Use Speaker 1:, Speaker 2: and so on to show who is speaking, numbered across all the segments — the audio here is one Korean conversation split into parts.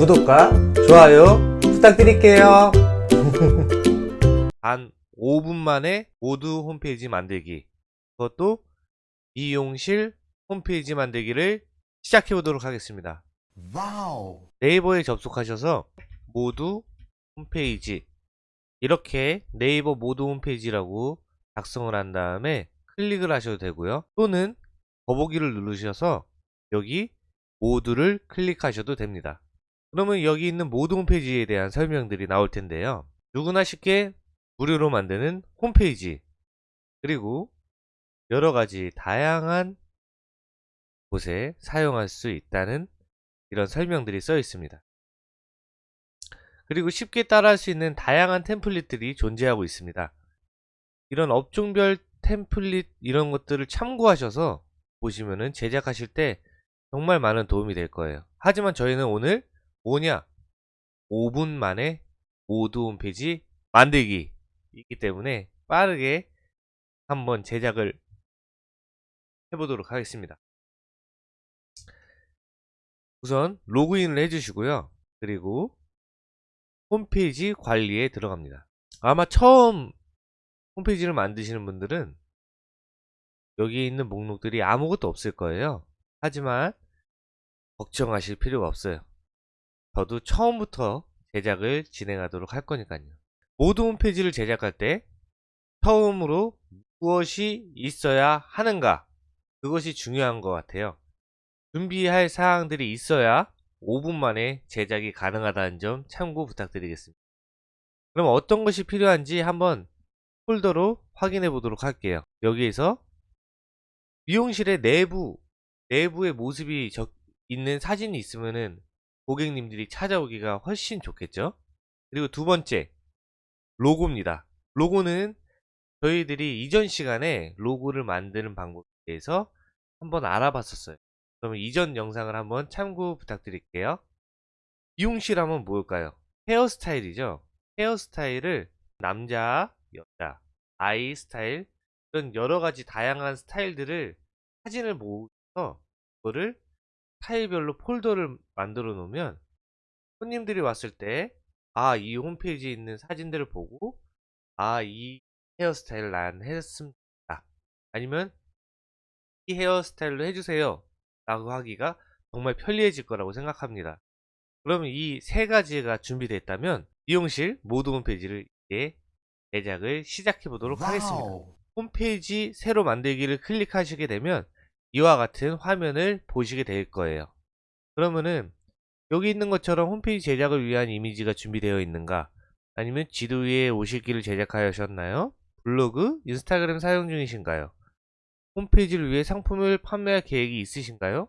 Speaker 1: 구독과 좋아요 부탁드릴게요.
Speaker 2: 단 5분 만에 모두 홈페이지 만들기 그것도 미용실 홈페이지 만들기를 시작해 보도록 하겠습니다
Speaker 3: 와우.
Speaker 2: 네이버에 접속하셔서 모두 홈페이지 이렇게 네이버 모두 홈페이지라고 작성을 한 다음에 클릭을 하셔도 되고요 또는 더보기를 누르셔서 여기 모두를 클릭하셔도 됩니다 그러면 여기 있는 모두 홈페이지에 대한 설명들이 나올 텐데요 누구나 쉽게 무료로 만드는 홈페이지 그리고 여러가지 다양한 곳에 사용할 수 있다는 이런 설명들이 써 있습니다. 그리고 쉽게 따라할 수 있는 다양한 템플릿들이 존재하고 있습니다. 이런 업종별 템플릿 이런 것들을 참고하셔서 보시면은 제작하실 때 정말 많은 도움이 될 거예요. 하지만 저희는 오늘 뭐냐? 5분 만에 모두 홈페이지 만들기 있기 때문에 빠르게 한번 제작을 해보도록 하겠습니다. 우선 로그인을 해주시고요. 그리고 홈페이지 관리에 들어갑니다. 아마 처음 홈페이지를 만드시는 분들은 여기 있는 목록들이 아무것도 없을 거예요. 하지만 걱정하실 필요가 없어요. 저도 처음부터 제작을 진행하도록 할 거니까요. 모두 홈페이지를 제작할 때 처음으로 무엇이 있어야 하는가 그것이 중요한 것 같아요. 준비할 사항들이 있어야 5분 만에 제작이 가능하다는 점 참고 부탁드리겠습니다. 그럼 어떤 것이 필요한지 한번 폴더로 확인해 보도록 할게요. 여기에서 미용실의 내부, 내부의 모습이 적, 있는 사진이 있으면은 고객님들이 찾아오기가 훨씬 좋겠죠? 그리고 두 번째, 로고입니다. 로고는 저희들이 이전 시간에 로고를 만드는 방법에 대해서 한번 알아봤었어요. 그러면 이전 영상을 한번 참고 부탁드릴게요. 미용실 하면 뭘까요? 헤어스타일이죠. 헤어스타일을 남자, 여자, 아이 스타일 이런 여러가지 다양한 스타일들을 사진을 모아서 그거를 스타일별로 폴더를 만들어 놓으면 손님들이 왔을 때 아, 이 홈페이지에 있는 사진들을 보고 아, 이 헤어스타일을 난 했습니다. 아니면 이 헤어스타일로 해주세요. 라고 하기가 정말 편리해질 거라고 생각합니다. 그러면 이 세 가지가 준비됐다면 미용실 모두 홈페이지를 이제 제작을 시작해 보도록 하겠습니다. 홈페이지 새로 만들기를 클릭하시게 되면 이와 같은 화면을 보시게 될 거예요. 그러면은 여기 있는 것처럼 홈페이지 제작을 위한 이미지가 준비되어 있는가 아니면 지도 위에 오시는 길을 제작하셨나요? 블로그, 인스타그램 사용 중이신가요? 홈페이지를 위해 상품을 판매할 계획이 있으신가요?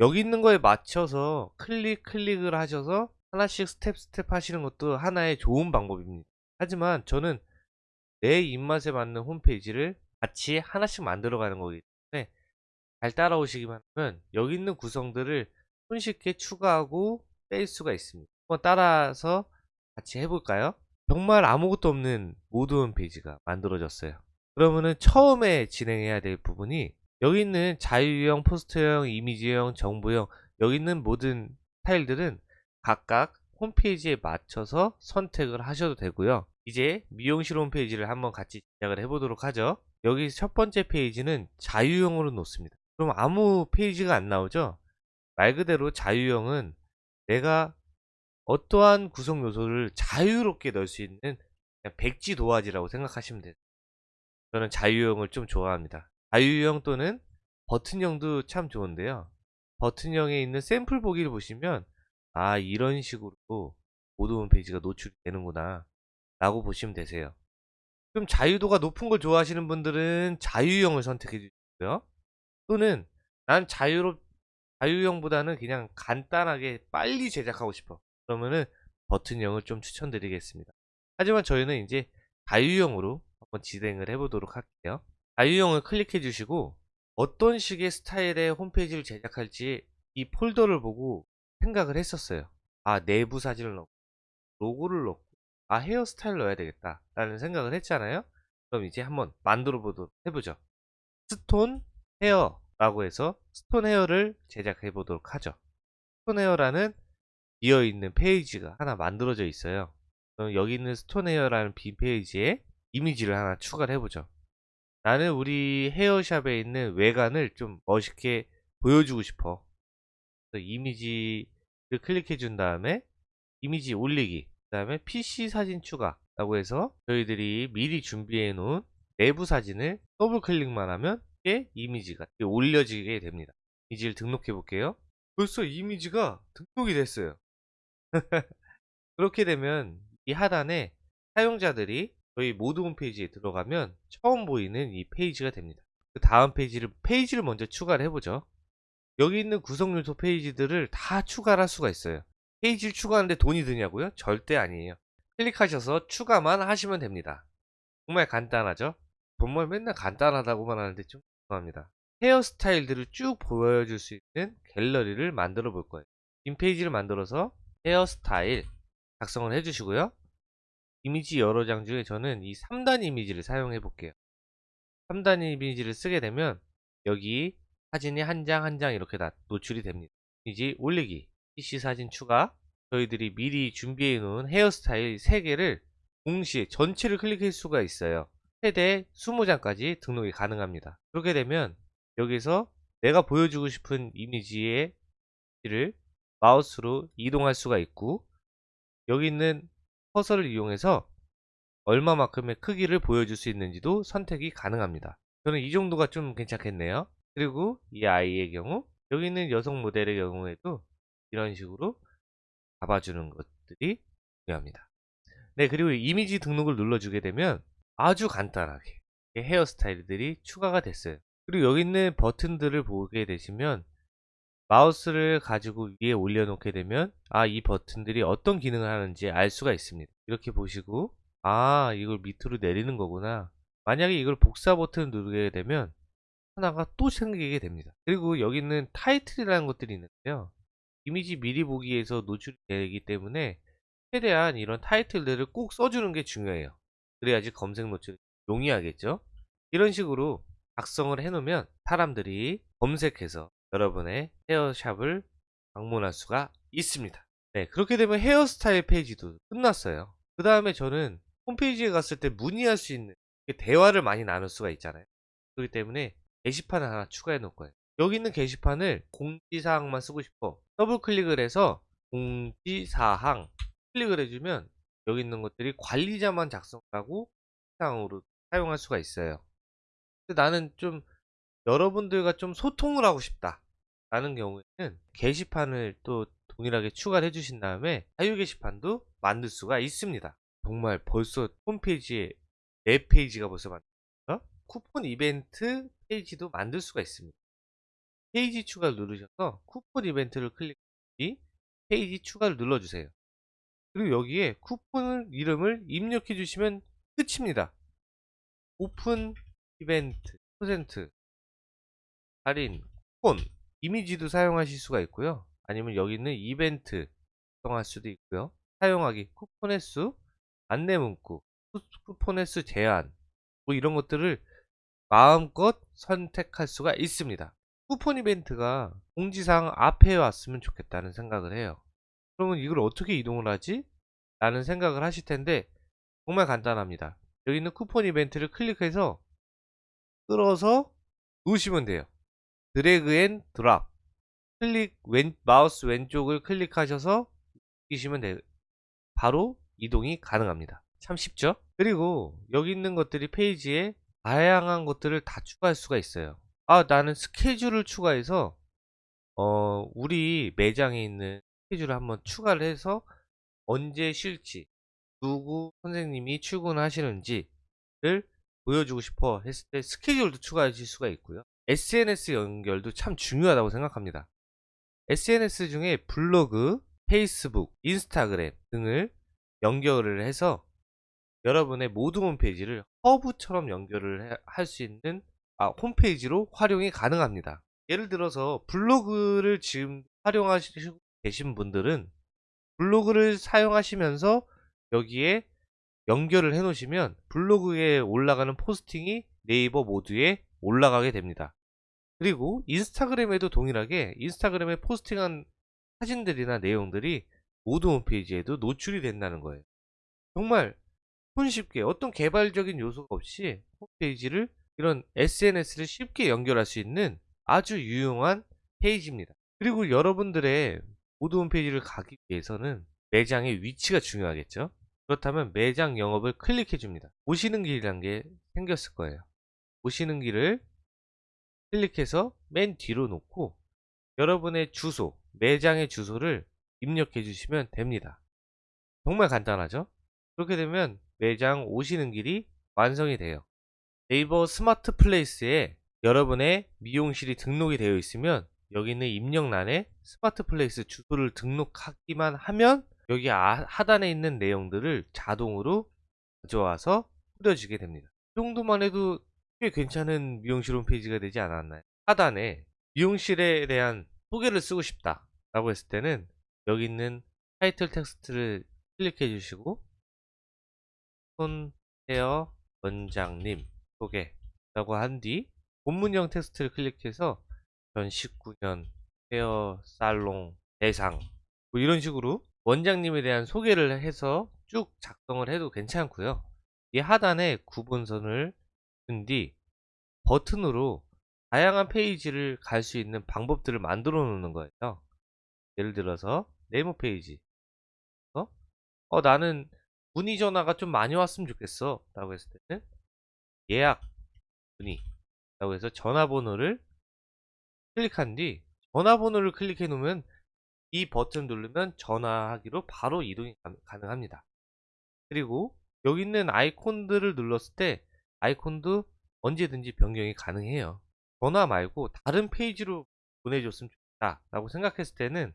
Speaker 2: 여기 있는 거에 맞춰서 클릭 클릭을 하셔서 하나씩 step step 하시는 것도 하나의 좋은 방법입니다. 하지만 저는 내 입맛에 맞는 홈페이지를 같이 하나씩 만들어 가는 거기 잘 따라오시기만 하면 여기 있는 구성들을 손쉽게 추가하고 뺄 수가 있습니다. 한번 따라서 같이 해볼까요? 정말 아무것도 없는 모드 홈페이지가 만들어졌어요. 그러면은 처음에 진행해야 될 부분이 여기 있는 자유형, 포스터형, 이미지형, 정보형 여기 있는 모든 파일들은 각각 홈페이지에 맞춰서 선택을 하셔도 되고요. 이제 미용실 홈페이지를 한번 같이 시작을 해보도록 하죠. 여기 첫 번째 페이지는 자유형으로 놓습니다. 그럼 아무 페이지가 안 나오죠? 말 그대로 자유형은 내가 어떠한 구성 요소를 자유롭게 넣을 수 있는 그냥 백지 도화지라고 생각하시면 돼요. 저는 자유형을 좀 좋아합니다. 자유형 또는 버튼형도 참 좋은데요. 버튼형에 있는 샘플 보기를 보시면 아 이런 식으로 모드 홈페이지가 노출이 되는구나 라고 보시면 되세요. 그럼 자유도가 높은 걸 좋아하시는 분들은 자유형을 선택해 주시고요. 또는 난 자유롭 자유형보다는 그냥 간단하게 빨리 제작하고 싶어. 그러면은 버튼형을 좀 추천드리겠습니다. 하지만 저희는 이제 자유형으로 한번 진행을 해보도록 할게요. 자유형을 클릭해 주시고 어떤 식의 스타일의 홈페이지를 제작할지 이 폴더를 보고 생각을 했었어요. 아 내부 사진을 넣고 로고를 넣고 아 헤어스타일 넣어야 되겠다 라는 생각을 했잖아요. 그럼 이제 한번 만들어 보도록 해보죠. 스톤 헤어 라고 해서 스톤 헤어를 제작해 보도록 하죠. 스톤 헤어라는 비어있는 페이지가 하나 만들어져 있어요. 여기 있는 스톤 헤어라는 빈 페이지에 이미지를 하나 추가를 해보죠. 나는 우리 헤어샵에 있는 외관을 좀 멋있게 보여주고 싶어. 이미지를 클릭해 준 다음에 이미지 올리기 그 다음에 PC 사진 추가 라고 해서 저희들이 미리 준비해 놓은 내부 사진을 더블 클릭만 하면 이게 이미지가 올려지게 됩니다. 이미지를 등록해 볼게요. 벌써 이미지가 등록이 됐어요. 그렇게 되면 이 하단에 사용자들이 저희 모두 홈페이지에 들어가면 처음 보이는 이 페이지가 됩니다. 그 다음 페이지를 페이지를 먼저 추가를 해보죠. 여기 있는 구성 요소 페이지들을 다 추가를 할 수가 있어요. 페이지를 추가하는데 돈이 드냐고요? 절대 아니에요. 클릭하셔서 추가만 하시면 됩니다. 정말 간단하죠? 정말 맨날 간단하다고만 하는데 좀 합니다. 헤어스타일들을 쭉 보여줄 수 있는 갤러리를 만들어 볼 거예요. 인페이지를 만들어서 헤어스타일 작성을 해주시고요. 이미지 여러 장 중에 저는 이 3단 이미지를 사용해 볼게요. 3단 이미지를 쓰게 되면 여기 사진이 한 장 한장 이렇게 다 노출이 됩니다. 이미지 올리기, PC 사진 추가, 저희들이 미리 준비해 놓은 헤어스타일 3개를 동시에 전체를 클릭할 수가 있어요. 최대 20장까지 등록이 가능합니다. 그렇게 되면 여기서 내가 보여주고 싶은 이미지의 를 마우스로 이동할 수가 있고 여기 있는 커서를 이용해서 얼마만큼의 크기를 보여줄 수 있는지도 선택이 가능합니다. 저는 이 정도가 좀 괜찮겠네요. 그리고 이 아이의 경우 여기 있는 여성 모델의 경우에도 이런 식으로 잡아주는 것들이 중요합니다. 네 그리고 이미지 등록을 눌러주게 되면 아주 간단하게 헤어스타일들이 추가가 됐어요. 그리고 여기 있는 버튼들을 보게 되시면 마우스를 가지고 위에 올려놓게 되면 아 이 버튼들이 어떤 기능을 하는지 알 수가 있습니다. 이렇게 보시고 아 이걸 밑으로 내리는 거구나. 만약에 이걸 복사 버튼을 누르게 되면 하나가 또 생기게 됩니다. 그리고 여기 있는 타이틀이라는 것들이 있는데요. 이미지 미리 보기에서 노출되기 때문에 최대한 이런 타이틀들을 꼭 써주는 게 중요해요. 그래야지 검색 노출이 용이하겠죠. 이런 식으로 작성을 해놓으면 사람들이 검색해서 여러분의 헤어샵을 방문할 수가 있습니다. 네, 그렇게 되면 헤어스타일 페이지도 끝났어요. 그 다음에 저는 홈페이지에 갔을 때 문의할 수 있는 대화를 많이 나눌 수가 있잖아요. 그렇기 때문에 게시판을 하나 추가해 놓을 거예요. 여기 있는 게시판을 공지사항만 쓰고 싶어. 더블 클릭을 해서 공지사항 클릭을 해주면 여기 있는 것들이 관리자만 작성하고 사항으로 사용할 수가 있어요. 근데 나는 좀 여러분들과 좀 소통을 하고 싶다. 라는 경우에는 게시판을 또 동일하게 추가를 해주신 다음에 자유 게시판도 만들 수가 있습니다. 정말 벌써 홈페이지에 4페이지가 벌써 만들어요. 쿠폰 이벤트 페이지도 만들 수가 있습니다. 페이지 추가를 누르셔서 쿠폰 이벤트를 클릭 뒤 페이지 추가를 눌러주세요. 그리고 여기에 쿠폰 이름을 입력해 주시면 끝입니다. 오픈 이벤트 퍼센트 할인 쿠폰 이미지도 사용하실 수가 있고요. 아니면 여기 있는 이벤트 사용할 수도 있고요. 사용하기 쿠폰 횟수 안내 문구 쿠폰 횟수 제한 뭐 이런 것들을 마음껏 선택할 수가 있습니다. 쿠폰 이벤트가 공지사항 앞에 왔으면 좋겠다는 생각을 해요. 그러면 이걸 어떻게 이동을 하지? 라는 생각을 하실 텐데 정말 간단합니다. 여기 있는 쿠폰 이벤트를 클릭해서 끌어서 놓으시면 돼요. drag and drop 클릭 왼 마우스 왼쪽을 클릭하셔서 끼시면 돼요. 바로 이동이 가능합니다. 참 쉽죠? 그리고 여기 있는 것들이 페이지에 다양한 것들을 다 추가할 수가 있어요. 아 나는 스케줄을 추가해서 어 우리 매장에 있는 스케줄을 한번 추가를 해서 언제 쉴지 누구 선생님이 출근하시는지를 보여주고 싶어 했을 때 스케줄도 추가하실 수가 있고요. SNS 연결도 참 중요하다고 생각합니다. SNS 중에 블로그, 페이스북, 인스타그램 등을 연결을 해서 여러분의 모든 홈페이지를 허브처럼 연결을 할 수 있는 아, 홈페이지로 활용이 가능합니다. 예를 들어서 블로그를 지금 활용하시고 계신 분들은 블로그를 사용하시면서 여기에 연결을 해 놓으시면 블로그에 올라가는 포스팅이 네이버 모두에 올라가게 됩니다. 그리고 인스타그램에도 동일하게 인스타그램에 포스팅한 사진들이나 내용들이 모든 홈페이지에도 노출이 된다는 거예요. 정말 손쉽게 어떤 개발적인 요소가 없이 홈페이지를 이런 SNS를 쉽게 연결할 수 있는 아주 유용한 페이지입니다. 그리고 여러분들의 모든 홈페이지를 가기 위해서는 매장의 위치가 중요하겠죠. 그렇다면 매장 영업을 클릭해 줍니다. 오시는 길이란 게 생겼을 거예요. 오시는 길을 클릭해서 맨 뒤로 놓고 여러분의 주소, 매장의 주소를 입력해 주시면 됩니다. 정말 간단하죠? 그렇게 되면 매장 오시는 길이 완성이 돼요. 네이버 스마트 플레이스에 여러분의 미용실이 등록이 되어 있으면 여기 있는 입력란에 스마트 플레이스 주소를 등록하기만 하면 여기 아- 하단에 있는 내용들을 자동으로 가져와서 뿌려주게 됩니다. 이 정도만 해도 꽤 괜찮은 미용실 홈페이지가 되지 않았나요? 하단에 미용실에 대한 소개를 쓰고 싶다 라고 했을 때는 여기 있는 타이틀 텍스트를 클릭해 주시고 스톤 헤어 원장님 소개 라고 한 뒤 본문형 텍스트를 클릭해서 전 19년 헤어 살롱 대상 뭐 이런 식으로 원장님에 대한 소개를 해서 쭉 작성을 해도 괜찮고요. 이 하단에 구분선을 둔 뒤 버튼으로 다양한 페이지를 갈 수 있는 방법들을 만들어 놓는 거예요. 예를 들어서 네모 페이지 어? 어 나는 문의 전화가 좀 많이 왔으면 좋겠어 라고 했을 때는 예약 문의 라고 해서 전화번호를 클릭한 뒤 전화번호를 클릭해 놓으면 이 버튼 누르면 전화하기로 바로 이동이 가- 가능합니다. 그리고 여기 있는 아이콘들을 눌렀을 때 아이콘도 언제든지 변경이 가능해요. 전화 말고 다른 페이지로 보내줬으면 좋겠다 라고 생각했을 때는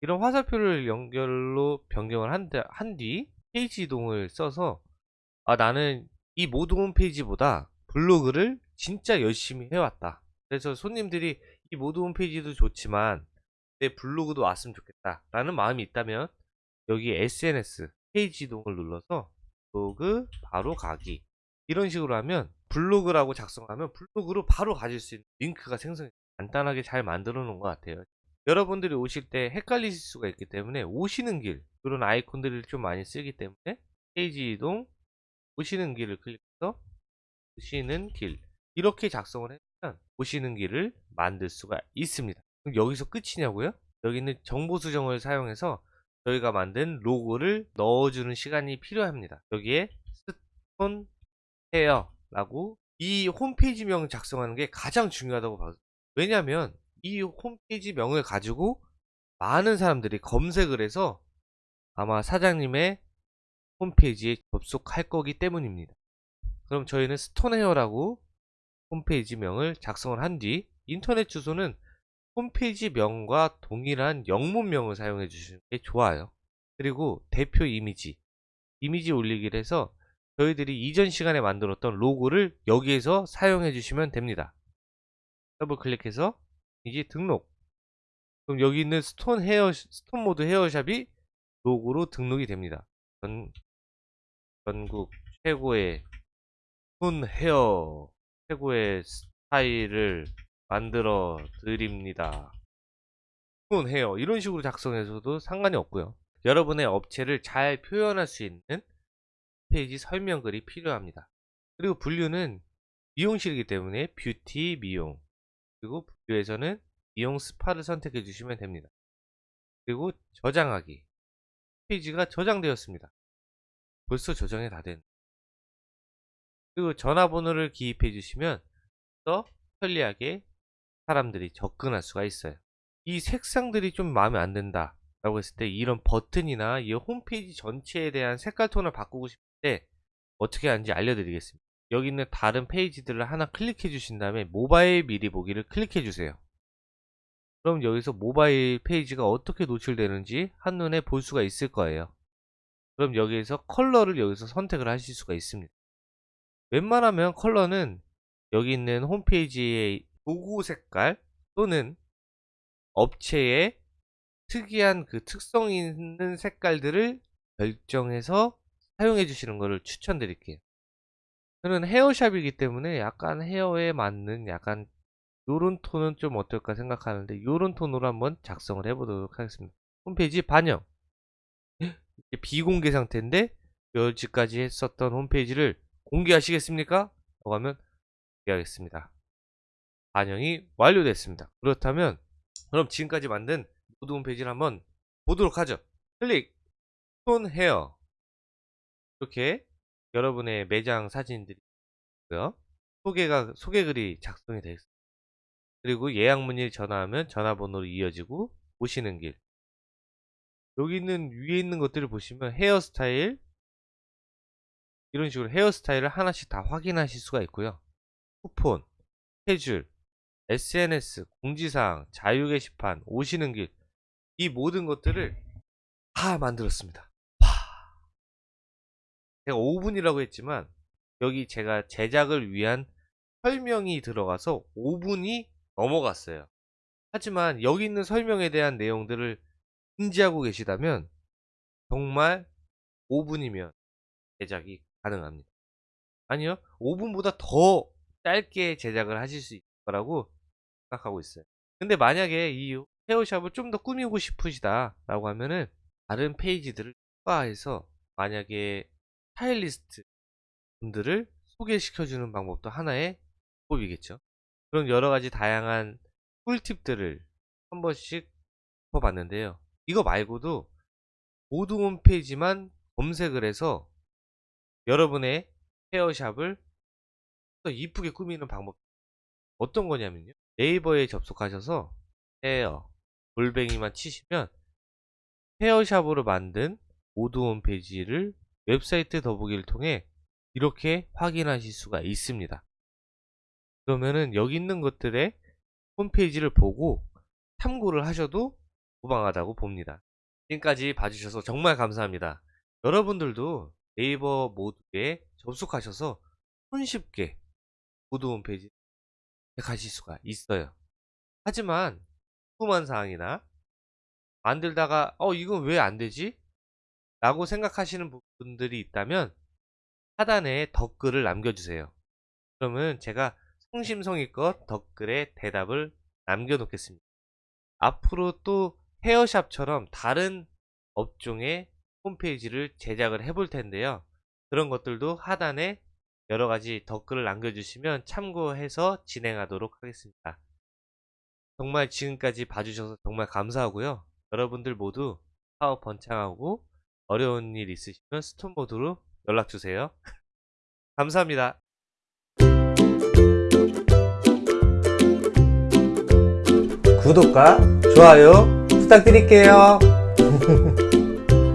Speaker 2: 이런 화살표를 연결로 변경을 한 뒤 페이지 이동을 써서 아 나는 이 모두 홈페이지보다 블로그를 진짜 열심히 해왔다. 그래서 손님들이 이 모두 홈페이지도 좋지만 내 블로그도 왔으면 좋겠다 라는 마음이 있다면 여기 SNS 페이지 이동을 눌러서 블로그 바로 가기. 이런 식으로 하면 블로그라고 작성하면 블로그로 바로 가질 수 있는 링크가 생성이 간단하게 잘 만들어 놓은 것 같아요. 여러분들이 오실 때 헷갈리실 수가 있기 때문에 오시는 길 그런 아이콘들을 좀 많이 쓰기 때문에 페이지 이동 오시는 길을 클릭해서 오시는 길 이렇게 작성을 하면 오시는 길을 만들 수가 있습니다 그럼 여기서 끝이냐고요? 여기 있는 정보 수정을 사용해서 저희가 만든 로고를 넣어주는 시간이 필요합니다 여기에 스톤 헤어 라고 이 홈페이지명 작성하는 게 가장 중요하다고 봐요 왜냐하면 이 홈페이지 명을 가지고 많은 사람들이 검색을 해서 아마 사장님의 홈페이지에 접속할 거기 때문입니다. 그럼 저희는 스톤헤어라고 홈페이지 명을 작성을 한 뒤 인터넷 주소는 홈페이지 명과 동일한 영문명을 사용해 주시는 게 좋아요. 그리고 대표 이미지 이미지 올리기를 해서 저희들이 이전 시간에 만들었던 로고를 여기에서 사용해 주시면 됩니다. 더블 클릭해서 이제 등록 그럼 여기 있는 스톤 헤어 스톤 모드 헤어샵이 로고로 등록이 됩니다. 전, 전국 최고의 스톤 헤어 최고의 스타일을 만들어 드립니다. 헤어 이런 식으로 작성해서도 상관이 없고요. 여러분의 업체를 잘 표현할 수 있는 페이지 설명글이 필요합니다. 그리고 분류는 미용실이기 때문에 뷰티 미용 그리고 분류에서는 미용 스파를 선택해 주시면 됩니다. 그리고 저장하기 페이지가 저장되었습니다. 벌써 저장이 다 된. 그리고 전화번호를 기입해 주시면 더 편리하게 사람들이 접근할 수가 있어요. 이 색상들이 좀 마음에 안 든다 라고 했을 때 이런 버튼이나 이 홈페이지 전체에 대한 색깔 톤을 바꾸고 싶을 때 어떻게 하는지 알려드리겠습니다. 여기 있는 다른 페이지들을 하나 클릭해 주신 다음에 모바일 미리 보기를 클릭해 주세요. 그럼 여기서 모바일 페이지가 어떻게 노출되는지 한눈에 볼 수가 있을 거예요. 그럼 여기에서 컬러를 여기서 선택을 하실 수가 있습니다. 웬만하면 컬러는 여기 있는 홈페이지의 로고 색깔 또는 업체의 특이한 그 특성 있는 색깔들을 결정해서 사용해 주시는 것을 추천드릴게요. 저는 헤어샵이기 때문에 약간 헤어에 맞는 약간 요런 톤은 좀 어떨까 생각하는데 요런 톤으로 한번 작성을 해보도록 하겠습니다. 홈페이지 반영 비공개 상태인데 여지까지 했었던 홈페이지를 공개하시겠습니까? 라고 하면 공개하겠습니다. 반영이 완료됐습니다. 그렇다면 그럼 지금까지 만든 모드 홈페이지를 한번 보도록 하죠. 클릭, 손 헤어 이렇게 여러분의 매장 사진들이 있고요. 소개가 소개글이 작성이 되어 있습니다. 그리고 예약 문의 전화하면 전화번호로 이어지고 오시는 길. 여기 있는 위에 있는 것들을 보시면 헤어스타일 이런 식으로 헤어스타일을 하나씩 다 확인하실 수가 있고요. 쿠폰, 스케줄, SNS, 공지사항, 자유 게시판, 오시는 길, 이 모든 것들을 다 만들었습니다. 와. 제가 5분이라고 했지만, 여기 제가 제작을 위한 설명이 들어가서 5분이 넘어갔어요. 하지만 여기 있는 설명에 대한 내용들을 인지하고 계시다면, 정말 5분이면 제작이 가능합니다. 아니요, 5분보다 더 짧게 제작을 하실 수 있을 거라고 생각하고 있어요. 근데 만약에 이 헤어샵을 좀 더 꾸미고 싶으시다 라고 하면은 다른 페이지들을 추가해서 만약에 스타일리스트 분들을 소개시켜주는 방법도 하나의 방법이겠죠. 그런 여러가지 다양한 꿀팁들을 한 번씩 짚어봤는데요. 이거 말고도 모두 홈페이지만 검색을 해서 여러분의 헤어샵을 더 이쁘게 꾸미는 방법 어떤 거냐면요. 네이버에 접속하셔서 헤어 골뱅이만 치시면 헤어샵으로 만든 모두 홈페이지를 웹사이트 더보기를 통해 이렇게 확인하실 수가 있습니다. 그러면은 여기 있는 것들의 홈페이지를 보고 참고를 하셔도 무방하다고 봅니다. 지금까지 봐주셔서 정말 감사합니다. 여러분들도 네이버 모두에 접속하셔서 손쉽게 모두 홈페이지 가실 수가 있어요. 하지만 궁금한 사항이나 만들다가 어 이건 왜 안되지? 라고 생각하시는 분들이 있다면 하단에 댓글을 남겨주세요. 그러면 제가 성심성의껏 댓글에 대답을 남겨놓겠습니다. 앞으로 또 헤어샵처럼 다른 업종의 홈페이지를 제작을 해볼 텐데요. 그런 것들도 하단에 여러가지 댓글을 남겨주시면 참고해서 진행하도록 하겠습니다. 정말 지금까지 봐주셔서 정말 감사하고요. 여러분들 모두 사업 번창하고 어려운 일 있으시면 스톤 모드로 연락주세요. 감사합니다.
Speaker 1: 구독과 좋아요 부탁드릴게요.